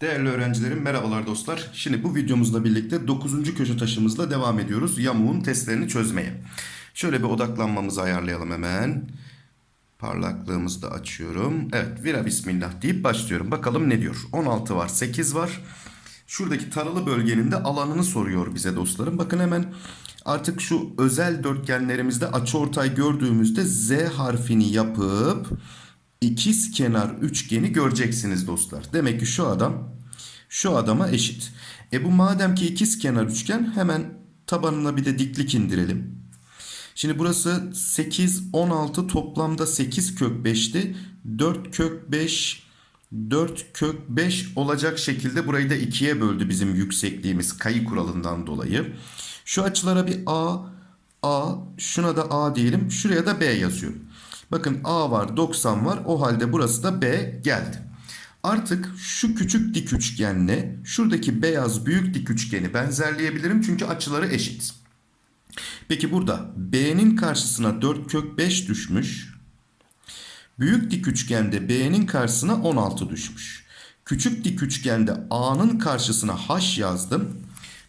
Değerli öğrencilerim merhabalar dostlar. Şimdi bu videomuzla birlikte 9. köşe taşımızla devam ediyoruz. Yamuğun testlerini çözmeye. Şöyle bir odaklanmamızı ayarlayalım hemen. Parlaklığımızı da açıyorum. Evet vira bismillah deyip başlıyorum. Bakalım ne diyor. 16 var 8 var. Şuradaki taralı bölgenin de alanını soruyor bize dostlarım. Bakın hemen artık şu özel dörtgenlerimizde açıortay gördüğümüzde Z harfini yapıp ikiz kenar üçgeni göreceksiniz dostlar. Demek ki şu adam şu adama eşit. E bu madem ki ikiz kenar üçgen hemen tabanına bir de diklik indirelim. Şimdi burası 8, 16 toplamda 8 kök 5'ti. 4 kök 5, 4 kök 5 olacak şekilde burayı da 2'ye böldü bizim yüksekliğimiz kayı kuralından dolayı. Şu açılara bir A, A, şuna da A diyelim. Şuraya da B yazıyorum. Bakın A var 90 var o halde burası da B geldi. Artık şu küçük dik üçgenle şuradaki beyaz büyük dik üçgeni benzerleyebilirim çünkü açıları eşit. Peki burada B'nin karşısına 4 kök 5 düşmüş. Büyük dik üçgende B'nin karşısına 16 düşmüş. Küçük dik üçgende A'nın karşısına H yazdım.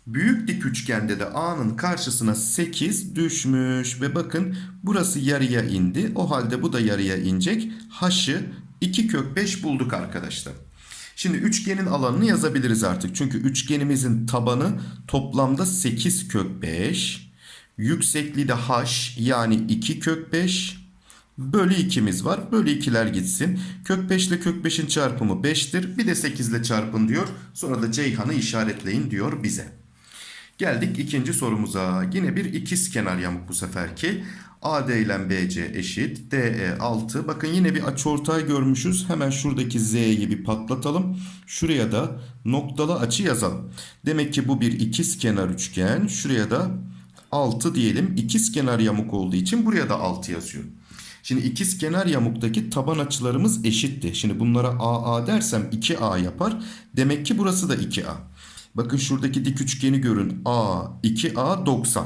Büyük dik üçgende de A'nın karşısına 8 düşmüş. Ve bakın burası yarıya indi. O halde bu da yarıya inecek. H'ı 2 kök 5 bulduk arkadaşlar. Şimdi üçgenin alanını yazabiliriz artık. Çünkü üçgenimizin tabanı toplamda 8 kök 5. Yüksekliği de h yani 2 kök 5 bölü 2'miz var. Bölü 2'ler gitsin. Kök 5 ile kök 5'in çarpımı 5'tir. Bir de 8 ile çarpın diyor. Sonra da Ceyhan'ı işaretleyin diyor bize. Geldik ikinci sorumuza. Yine bir ikiz kenar yamuk bu seferki. AD ile BC eşit. DE 6. Bakın yine bir açıortay görmüşüz. Hemen şuradaki Z'yi bir patlatalım. Şuraya da noktalı açı yazalım. Demek ki bu bir ikiz kenar üçgen. Şuraya da 6 diyelim. İkiz kenar yamuk olduğu için buraya da 6 yazıyorum. Şimdi ikiz kenar yamuktaki taban açılarımız eşitti. Şimdi bunlara AA dersem 2A yapar. Demek ki burası da 2A. Bakın şuradaki dik üçgeni görün. A, 2A 90.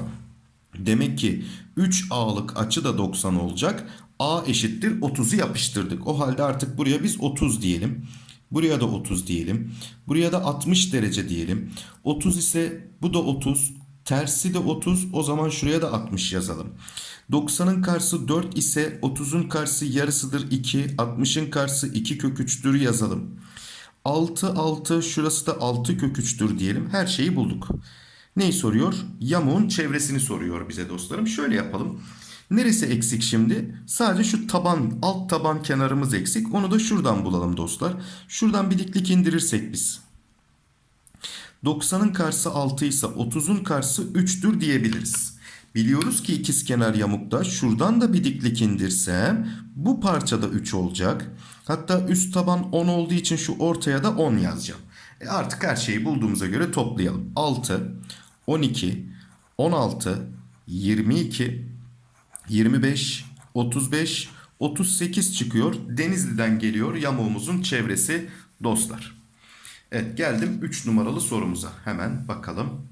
Demek ki 3A'lık açı da 90 olacak. A eşittir 30'u yapıştırdık. O halde artık buraya biz 30 diyelim. Buraya da 30 diyelim. Buraya da 60 derece diyelim. 30 ise bu da 30. Tersi de 30. O zaman şuraya da 60 yazalım. 90'ın karşısı 4 ise 30'un karşısı yarısıdır 2. 60'ın karşısı 2 kök 3'tür yazalım. 6 6 şurası da 6 kök 3'tür diyelim. Her şeyi bulduk. Neyi soruyor? Yamuğun çevresini soruyor bize dostlarım. Şöyle yapalım. Neresi eksik şimdi? Sadece şu taban, alt taban kenarımız eksik. Onu da şuradan bulalım dostlar. Şuradan bir diklik indirirsek biz. 90'ın karşısı 6 ise 30'un karşısı 3'tür diyebiliriz. Biliyoruz ki ikizkenar yamukta şuradan da bir diklik indirsem bu parçada 3 olacak. Hatta üst taban 10 olduğu için şu ortaya da 10 yazacağım. E artık her şeyi bulduğumuza göre toplayalım. 6, 12, 16, 22, 25, 35, 38 çıkıyor. Denizli'den geliyor yamuğumuzun çevresi dostlar. Evet geldim 3 numaralı sorumuza. Hemen bakalım.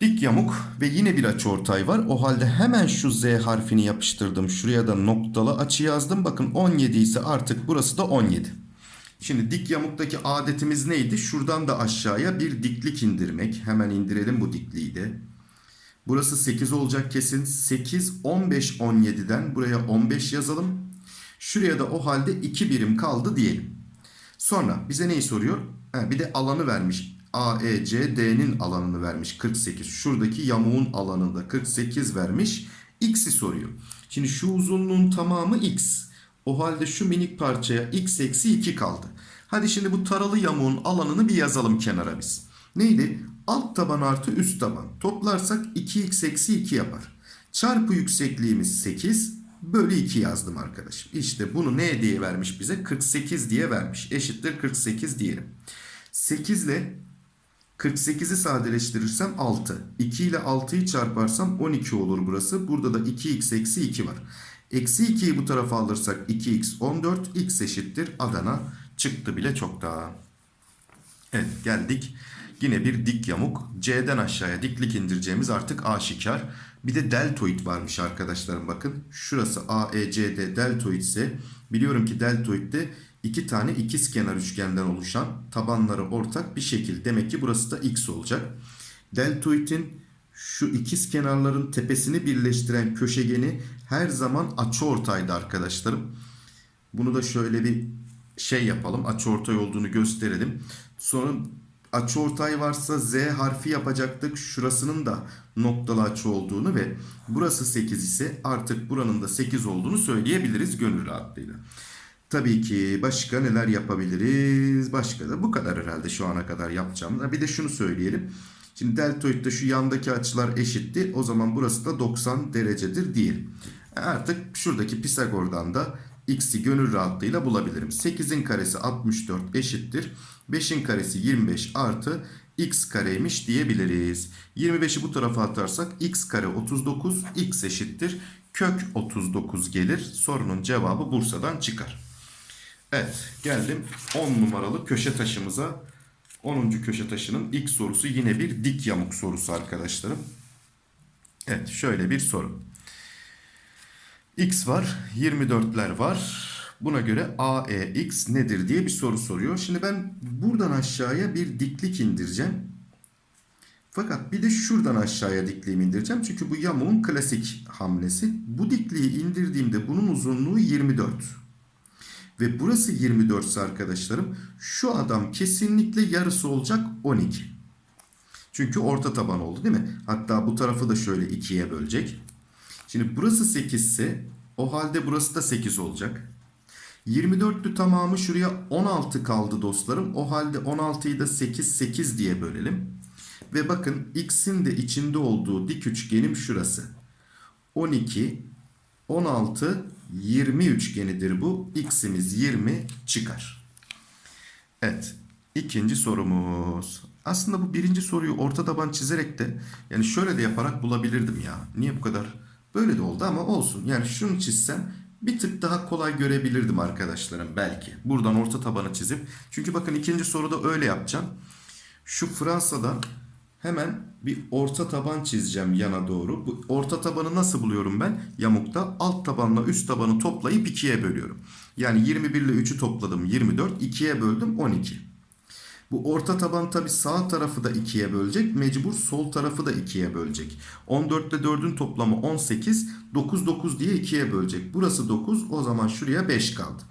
Dik yamuk ve yine bir açıortay var. O halde hemen şu Z harfini yapıştırdım. Şuraya da noktalı açı yazdım. Bakın 17 ise artık burası da 17. Şimdi dik yamuktaki adetimiz neydi? Şuradan da aşağıya bir diklik indirmek. Hemen indirelim bu dikliği de. Burası 8 olacak kesin. 8, 15, 17'den buraya 15 yazalım. Şuraya da o halde 2 birim kaldı diyelim. Sonra bize neyi soruyor? Ha, bir de alanı vermiş. AECD'nin alanını vermiş 48. Şuradaki yamuğun alanında 48 vermiş. X'i soruyor. Şimdi şu uzunluğun tamamı X. O halde şu minik parçaya X eksi 2 kaldı. Hadi şimdi bu taralı yamuğun alanını bir yazalım kenara biz. Neydi? Alt taban artı üst taban. Toplarsak 2x eksi 2 yapar. Çarpı yüksekliğimiz 8 bölü 2 yazdım arkadaşım. İşte bunu ne diye vermiş bize? 48 diye vermiş. Eşittir 48 diyelim. 8 ile 48'i sadeleştirirsem 6. 2 ile 6'yı çarparsam 12 olur burası. Burada da 2x eksi 2 var. Eksi 2'yi bu tarafa alırsak 2x 14. x eşittir Adana çıktı bile çok daha. Evet geldik. Yine bir dik yamuk. C'den aşağıya diklik indireceğimiz artık aşikar. Bir de deltoid varmış arkadaşlarım bakın. Şurası AECD deltoid ise biliyorum ki deltoidde iki tane ikizkenar üçgenden oluşan tabanları ortak bir şekil. Demek ki burası da x olacak. Deltoidin şu ikiz kenarların tepesini birleştiren köşegeni her zaman açıortaydı arkadaşlarım. Bunu da şöyle bir şey yapalım. Açıortay olduğunu gösterelim. Sonra açıortay varsa Z harfi yapacaktık. Şurasının da noktalı açı olduğunu ve burası 8 ise artık buranın da 8 olduğunu söyleyebiliriz gönül rahatlığıyla. Tabii ki başka neler yapabiliriz? Başka da bu kadar herhalde şu ana kadar yapacağım. Bir de şunu söyleyelim. Şimdi deltoidde şu yandaki açılar eşitti. O zaman burası da 90 derecedir diyelim. Artık şuradaki Pisagor'dan da x'i gönül rahatlığıyla bulabilirim. 8'in karesi 64 eşittir. 5'in karesi 25 artı x kareymiş diyebiliriz. 25'i bu tarafa atarsak x kare 39 x eşittir. Kök 39 gelir. Sorunun cevabı Bursa'dan çıkar. Evet geldim 10 numaralı köşe taşımıza. 10. köşe taşının ilk sorusu yine bir dik yamuk sorusu arkadaşlarım. Evet şöyle bir soru. X var 24'ler var. Buna göre AEX nedir diye bir soru soruyor. Şimdi ben buradan aşağıya bir diklik indireceğim. Fakat bir de şuradan aşağıya dikliğimi indireceğim. Çünkü bu yamuğun klasik hamlesi. Bu dikliği indirdiğimde bunun uzunluğu 24. Ve burası 24 ise arkadaşlarım şu adam kesinlikle yarısı olacak 12. Çünkü orta taban oldu değil mi? Hatta bu tarafı da şöyle ikiye bölecek. Şimdi burası 8 ise o halde burası da 8 olacak. 24'lü tamamı şuraya 16 kaldı dostlarım. O halde 16'yı da 8 8 diye bölelim. Ve bakın x'in de içinde olduğu dik üçgenim şurası. 12 16 20 üçgenidir bu. X'imiz 20 çıkar. Evet. ikinci sorumuz. Aslında bu birinci soruyu orta taban çizerek de yani şöyle de yaparak bulabilirdim ya. Niye bu kadar? Böyle de oldu ama olsun. Yani şunu çizsem bir tık daha kolay görebilirdim arkadaşlarım belki. Buradan orta tabanı çizip. Çünkü bakın ikinci soruda öyle yapacağım. Şu Fransa'dan hemen bir orta taban çizeceğim yana doğru. Bu orta tabanı nasıl buluyorum ben? Yamukta alt tabanla üst tabanı toplayıp ikiye bölüyorum. Yani 21 ile 3'ü topladım 24. 2'ye böldüm 12. Bu orta taban tabi sağ tarafı da 2'ye bölecek. Mecbur sol tarafı da 2'ye bölecek. 14 ile 4'ün toplamı 18. 9 9 diye 2'ye bölecek. Burası 9 o zaman şuraya 5 kaldı.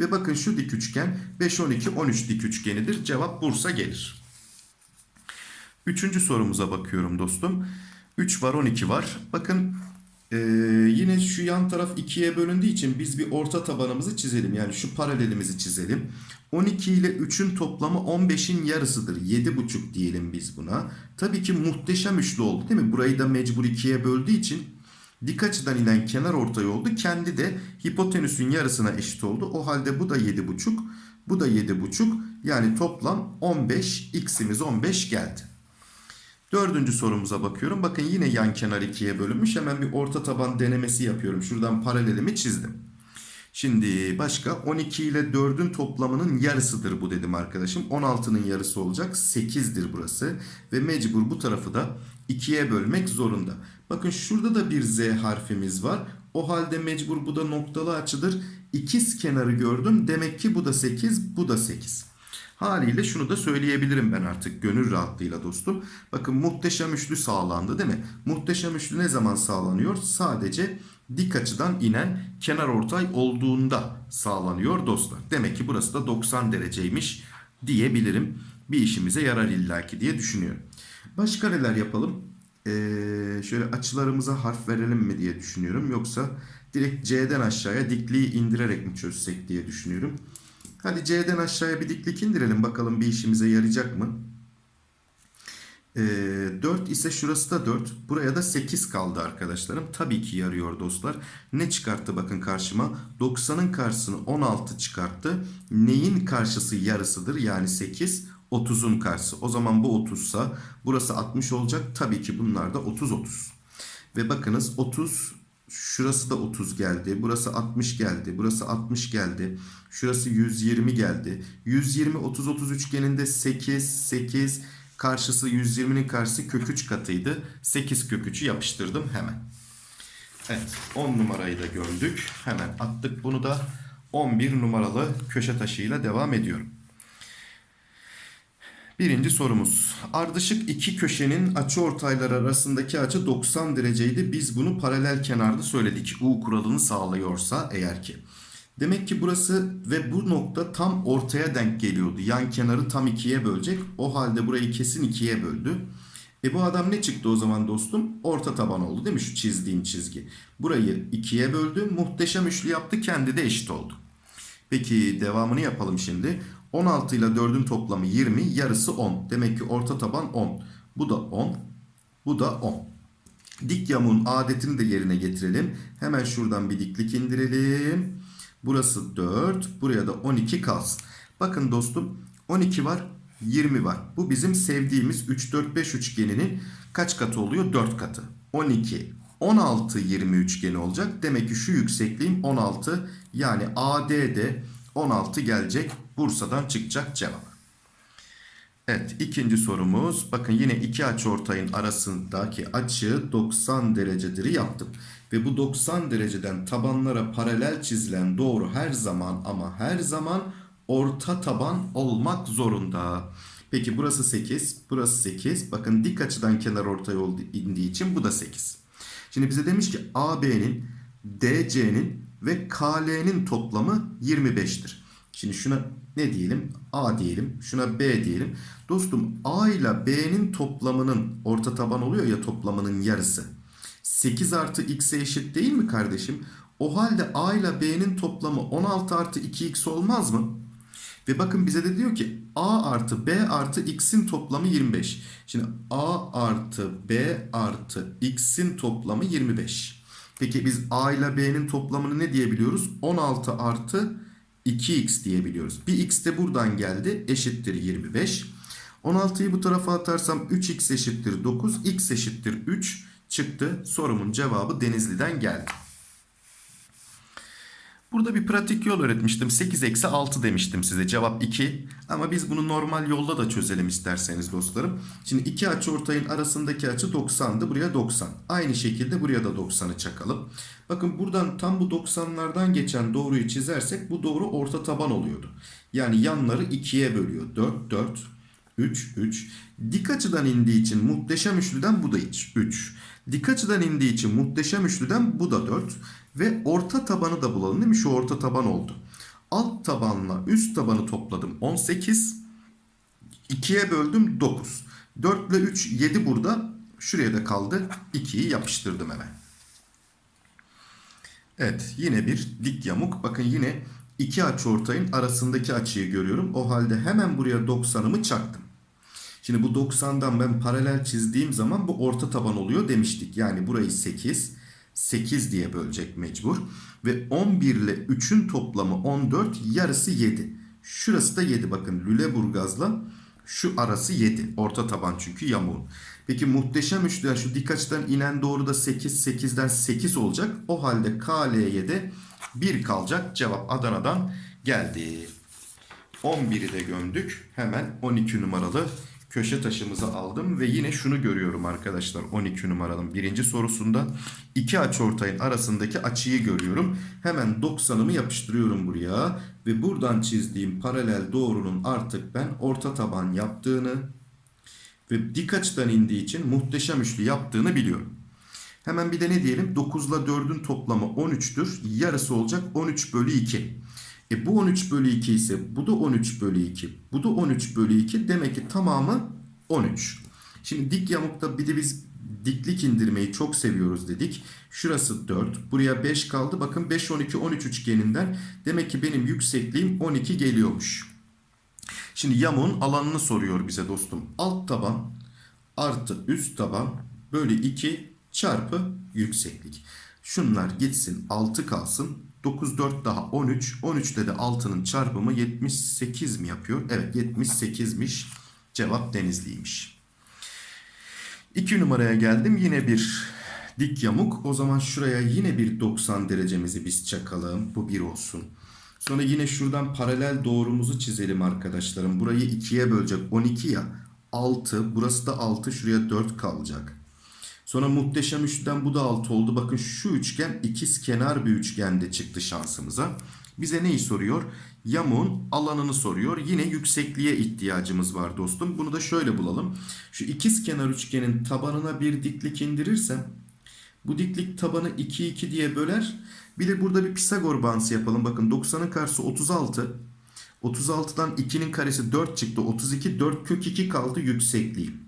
Ve bakın şu dik üçgen 5 12 13 dik üçgenidir. Cevap Bursa gelir. Üçüncü sorumuza bakıyorum dostum. 3 var 12 var. Bakın ee, yine şu yan taraf ikiye bölündüğü için biz bir orta tabanımızı çizelim. Yani şu paralelimizi çizelim. 12 ile 3'ün toplamı 15'in yarısıdır. 7,5 diyelim biz buna. Tabii ki muhteşem üçlü oldu değil mi? Burayı da mecbur ikiye böldüğü için dik açıdan inen kenar ortay oldu. Kendi de hipotenüsün yarısına eşit oldu. O halde bu da 7,5. Bu da 7,5. Yani toplam 15. X'imiz 15 geldi. Dördüncü sorumuza bakıyorum. Bakın yine yan kenar ikiye bölünmüş. Hemen bir orta taban denemesi yapıyorum. Şuradan paralelimi çizdim. Şimdi başka 12 ile 4'ün toplamının yarısıdır bu dedim arkadaşım. 16'nın yarısı olacak. 8'dir burası. Ve mecbur bu tarafı da 2'ye bölmek zorunda. Bakın şurada da bir Z harfimiz var. O halde mecbur bu da noktalı açıdır. İkiz kenarı gördüm. Demek ki bu da 8, bu da 8. Haliyle şunu da söyleyebilirim ben artık gönül rahatlığıyla dostum. Bakın muhteşem üçlü sağlandı değil mi? Muhteşem üçlü ne zaman sağlanıyor? Sadece dik açıdan inen kenar ortay olduğunda sağlanıyor dostlar. Demek ki burası da 90 dereceymiş diyebilirim. Bir işimize yarar illaki diye düşünüyorum. Başka neler yapalım? Ee, şöyle açılarımıza harf verelim mi diye düşünüyorum. Yoksa direkt C'den aşağıya dikliği indirerek mi çözsek diye düşünüyorum. Hadi C'den aşağıya bir diklik indirelim. Bakalım bir işimize yarayacak mı? Ee, 4 ise şurası da 4. Buraya da 8 kaldı arkadaşlarım. Tabii ki yarıyor dostlar. Ne çıkarttı bakın karşıma? 90'ın karşısını 16 çıkarttı. Neyin karşısı yarısıdır? Yani 8. 30'un karşısı. O zaman bu 30 sa burası 60 olacak. Tabii ki bunlar da 30 30. Ve bakınız 30 Şurası da 30 geldi. Burası 60 geldi. Burası 60 geldi. Şurası 120 geldi. 120 30 30 üçgeninde 8 8 Karşısı 120'nin karşısı kök 3 katıydı. 8 kök 3'ü yapıştırdım hemen. Evet 10 numarayı da gördük. Hemen attık bunu da 11 numaralı köşe taşıyla devam ediyorum. Birinci sorumuz. Ardışık iki köşenin açı ortayları arasındaki açı 90 dereceydi. Biz bunu paralel kenarda söyledik. U kuralını sağlıyorsa eğer ki. Demek ki burası ve bu nokta tam ortaya denk geliyordu. Yan kenarı tam ikiye bölecek. O halde burayı kesin ikiye böldü. E bu adam ne çıktı o zaman dostum? Orta taban oldu değil mi şu çizdiğim çizgi? Burayı ikiye böldü. Muhteşem üçlü yaptı. Kendi de eşit oldu. Peki devamını yapalım şimdi. 16 ile 4'ün toplamı 20, yarısı 10. Demek ki orta taban 10. Bu da 10, bu da 10. Dik yamuğun adetini de yerine getirelim. Hemen şuradan bir diklik indirelim. Burası 4, buraya da 12 kalsın. Bakın dostum 12 var, 20 var. Bu bizim sevdiğimiz 3, 4, 5 üçgeninin kaç katı oluyor? 4 katı. 12, 16, 20 üçgeni olacak. Demek ki şu yüksekliğim 16. Yani AD'de 16 gelecek. Bursa'dan çıkacak cevap. Evet ikinci sorumuz. Bakın yine iki açıortayın arasındaki açı 90 derecedir yaptım. Ve bu 90 dereceden tabanlara paralel çizilen doğru her zaman ama her zaman orta taban olmak zorunda. Peki burası 8, burası 8. Bakın dik açıdan kenar ortaya indiği için bu da 8. Şimdi bize demiş ki AB'nin, DC'nin ve KL'nin toplamı 25'tir. Şimdi şuna ne diyelim? A diyelim. Şuna B diyelim. Dostum A ile B'nin toplamının orta taban oluyor ya toplamının yarısı. 8 artı x'e eşit değil mi kardeşim? O halde A ile B'nin toplamı 16 artı 2x olmaz mı? Ve bakın bize de diyor ki A artı B artı X'in toplamı 25. Şimdi A artı B artı X'in toplamı 25. Peki biz A ile B'nin toplamını ne diyebiliyoruz? 16 artı 2X diyebiliyoruz. Bir X de buradan geldi. Eşittir 25. 16'yı bu tarafa atarsam 3X eşittir 9. X eşittir 3 çıktı. Sorumun cevabı Denizli'den geldi. Burada bir pratik yol öğretmiştim. 8 eksi 6 demiştim size. Cevap 2. Ama biz bunu normal yolda da çözelim isterseniz dostlarım. Şimdi iki açı ortayın arasındaki açı 90'dı. Buraya 90. Aynı şekilde buraya da 90'ı çakalım. Bakın buradan tam bu 90'lardan geçen doğruyu çizersek bu doğru orta taban oluyordu. Yani yanları 2'ye bölüyor. 4, 4, 3, 3. Dik açıdan indiği için muhteşem üçlüden bu da 3. Dik açıdan indiği için muhteşem üçlüden bu da 4. Ve orta tabanı da bulalım değil mi? Şu orta taban oldu. Alt tabanla üst tabanı topladım 18. 2'ye böldüm 9. 4 ile 3 7 burada. Şuraya da kaldı. 2'yi yapıştırdım hemen. Evet yine bir dik yamuk. Bakın yine iki açıortayın arasındaki açıyı görüyorum. O halde hemen buraya 90'ımı çaktım. Şimdi bu 90'dan ben paralel çizdiğim zaman bu orta taban oluyor demiştik. Yani burayı 8, 8 diye bölecek mecbur. Ve 11 ile 3'ün toplamı 14, yarısı 7. Şurası da 7 bakın Lüleburgaz'la şu arası 7. Orta taban çünkü yamuğun. Peki muhteşem üçlüden şu dik açıdan inen doğru da 8, 8'den 8 olacak. O halde KL'ye de 1 kalacak. Cevap Adana'dan geldi. 11'i de gömdük. Hemen 12 numaralı köşe taşımızı aldım ve yine şunu görüyorum arkadaşlar 12 numaranın birinci sorusunda iki açıortayın arasındaki açıyı görüyorum. Hemen 90'ımı yapıştırıyorum buraya ve buradan çizdiğim paralel doğrunun artık ben orta taban yaptığını ve dik açıdan indiği için muhteşem üçlü yaptığını biliyorum. Hemen bir de ne diyelim 9 ile 4'ün toplamı 13'tür. Yarısı olacak 13 bölü 2. E bu 13 bölü 2 ise bu da 13 bölü 2. Bu da 13 bölü 2. Demek ki tamamı 13. Şimdi dik yamukta bir de biz diklik indirmeyi çok seviyoruz dedik. Şurası 4. Buraya 5 kaldı. Bakın 5, 12, 13 üçgeninden. Demek ki benim yüksekliğim 12 geliyormuş. Şimdi yamuğun alanını soruyor bize dostum. Alt taban artı üst taban bölü 2 çarpı yükseklik. Şunlar gitsin 6 kalsın. 9 4 daha 13. 13'te de 6'nın çarpımı 78 mi yapıyor? Evet 78'miş. Cevap Denizli'ymiş. 2 numaraya geldim. Yine bir dik yamuk. O zaman şuraya yine bir 90 derecemizi biz çakalım. Bu 1 olsun. Sonra yine şuradan paralel doğrumuzu çizelim arkadaşlarım. Burayı 2'ye bölecek 12 ya. 6. Burası da 6. Şuraya 4 kalacak. Sonra muhteşem üçlüden bu da 6 oldu. Bakın şu üçgen ikiz kenar bir üçgende çıktı şansımıza. Bize neyi soruyor? Yamuğun alanını soruyor. Yine yüksekliğe ihtiyacımız var dostum. Bunu da şöyle bulalım. Şu ikiz kenar üçgenin tabanına bir diklik indirirsem bu diklik tabanı 2 2 diye böler. Bir de burada bir Pisagor bağıntısı yapalım. Bakın 90'ın karşısı 36. 36'dan 2'nin karesi 4 çıktı. 32 4 kök 2 kaldı yüksekliği.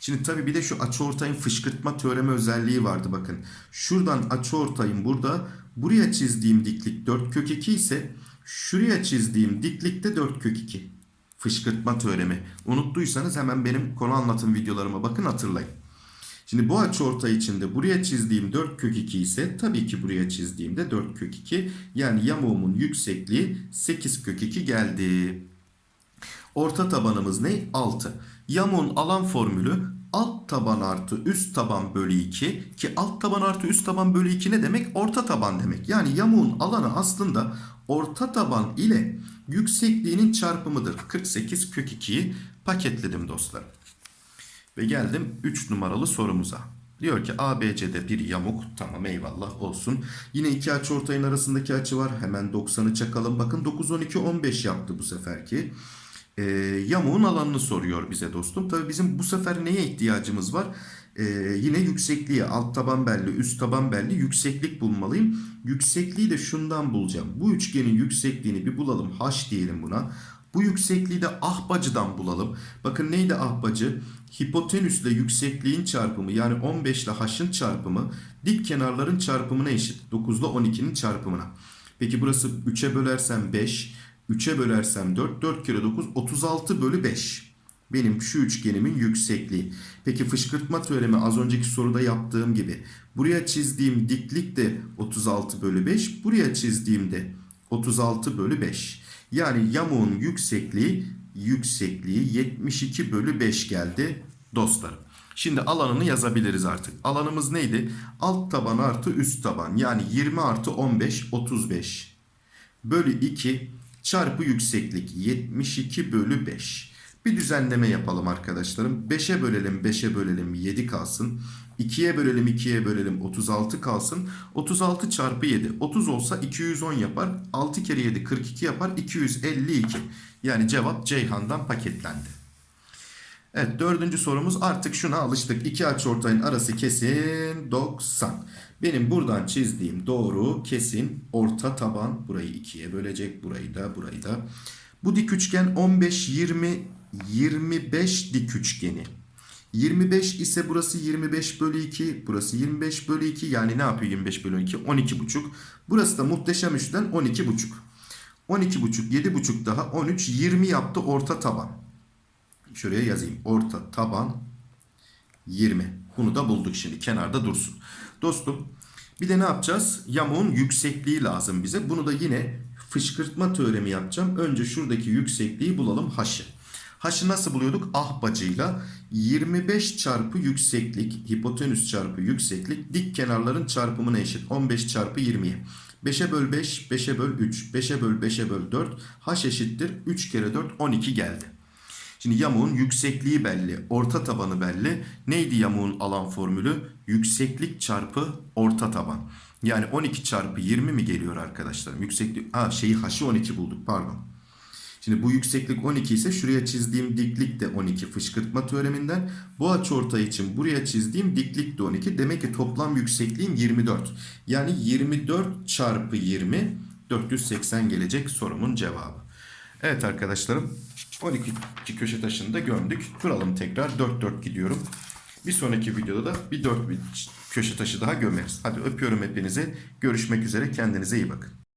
Şimdi tabii bir de şu açıortayın fışkırtma teoremi özelliği vardı bakın. Şuradan açıortayın burada buraya çizdiğim diklik 4 kök 2 ise şuraya çizdiğim diklik de 4 kök 2. Fışkırtma teoremi. Unuttuysanız hemen benim konu anlatım videolarıma bakın hatırlayın. Şimdi bu açıortay içinde buraya çizdiğim 4 kök 2 ise tabii ki buraya çizdiğimde 4 kök 2. Yani yamuğumun yüksekliği 8 kök 2 geldi. Orta tabanımız ne? 6. Yamuğun alan formülü alt taban artı üst taban bölü 2 ki alt taban artı üst taban bölü 2 ne demek? Orta taban demek. Yani yamuğun alanı aslında orta taban ile yüksekliğinin çarpımıdır. 48 kök 2'yi paketledim dostlar. Ve geldim 3 numaralı sorumuza. Diyor ki ABC'de bir yamuk. Tamam eyvallah olsun. Yine iki açı ortayın arasındaki açı var. Hemen 90'ı çakalım. Bakın 9, 12, 15 yaptı bu seferki. Ee, yamuğun alanını soruyor bize dostum. Tabii bizim bu sefer neye ihtiyacımız var? Ee, yine yüksekliğe. Alt taban belli, üst taban belli. Yükseklik bulmalıyım. Yüksekliği de şundan bulacağım. Bu üçgenin yüksekliğini bir bulalım. H diyelim buna. Bu yüksekliği de ahbacıdan bulalım. Bakın neydi ahbacı? Hipotenüsle yüksekliğin çarpımı yani 15 ile h'ın çarpımı dik kenarların çarpımına eşit. 9 ile 12'nin çarpımına. Peki burası 3'e bölersem 5, 3'e bölersem 4, 4 kere 9, 36 bölü 5. Benim şu üçgenimin yüksekliği. Peki fışkırtma teoremi az önceki soruda yaptığım gibi. Buraya çizdiğim diklik de 36 bölü 5. Buraya çizdiğimde 36 bölü 5. Yani yamuğun yüksekliği yüksekliği 72 bölü 5 geldi dostlarım. Şimdi alanını yazabiliriz artık. Alanımız neydi? Alt taban artı üst taban. Yani 20 artı 15 35 bölü 2 çarpı yükseklik 72 bölü 5. Bir düzenleme yapalım arkadaşlarım. 5'e bölelim 5'e bölelim 7 kalsın. 2'ye bölelim 2'ye bölelim 36 kalsın. 36 çarpı 7 30 olsa 210 yapar. 6 kere 7 42 yapar 252. Yani cevap Ceyhan'dan paketlendi. Evet dördüncü sorumuz artık şuna alıştık. İki açıortayın arası kesin 90. Benim buradan çizdiğim doğru kesin orta taban. Burayı ikiye bölecek. Burayı da burayı da. Bu dik üçgen 15, 20, 25 dik üçgeni. 25 ise burası 25 bölü 2. Burası 25 bölü 2. Yani ne yapıyor 25 bölü 2? 12 buçuk. Burası da muhteşem üçten 12 buçuk. 12 buçuk, 7 buçuk daha 13, 20 yaptı orta taban. Şuraya yazayım. Orta taban 20. Bunu da bulduk şimdi. Kenarda dursun. Dostum bir de ne yapacağız? Yamuğun yüksekliği lazım bize. Bunu da yine fışkırtma teoremi yapacağım. Önce şuradaki yüksekliği bulalım h'ı. H'ı nasıl buluyorduk? Ah bacıyla 25 çarpı yükseklik, hipotenüs çarpı yükseklik dik kenarların çarpımına eşit. 15 çarpı 20'ye. 5'e böl 5, 5'e böl 3, 5'e böl 5'e böl 4. H eşittir 3 kere 4, 12 geldi. Şimdi yamuğun yüksekliği belli, orta tabanı belli. Neydi yamuğun alan formülü? Yükseklik çarpı orta taban. Yani 12 çarpı 20 mi geliyor arkadaşlarım? Yükseklik, ha şeyi h'ı 12 bulduk pardon. Şimdi bu yükseklik 12 ise şuraya çizdiğim diklik de 12 fışkırtma teoreminden. Bu açıortay için buraya çizdiğim diklik de 12. Demek ki toplam yüksekliğim 24. Yani 24 çarpı 20 480 gelecek sorumun cevabı. Evet arkadaşlarım 12 köşe taşını da gömdük. Kuralım tekrar 4 4 gidiyorum. Bir sonraki videoda da bir 4 bir köşe taşı daha gömeriz. Hadi öpüyorum hepinizi. Görüşmek üzere. Kendinize iyi bakın.